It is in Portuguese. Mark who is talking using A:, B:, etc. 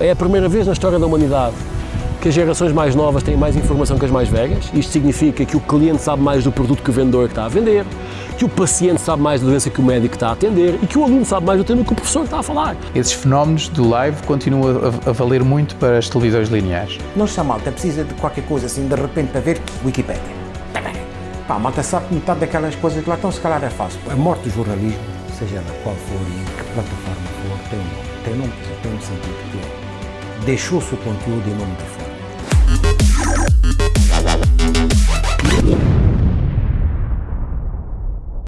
A: É a primeira vez na história da humanidade que as gerações mais novas têm mais informação que as mais velhas. Isto significa que o cliente sabe mais do produto que o vendedor está a vender, que o paciente sabe mais da doença que o médico está a atender e que o aluno sabe mais do tema que o professor está a falar.
B: Esses fenómenos do live continuam a, a valer muito para as televisões lineares.
C: Não está malta, precisa de qualquer coisa assim, de repente, para ver Wikipédia. Pá, a malta sabe que metade daquelas coisas que lá estão, se calhar é fácil. A morte do jornalismo, seja ela qual for e em que plataforma for, tem um nome. Tem um nome, tem um sentido que deixou-se o conteúdo em nome da forma.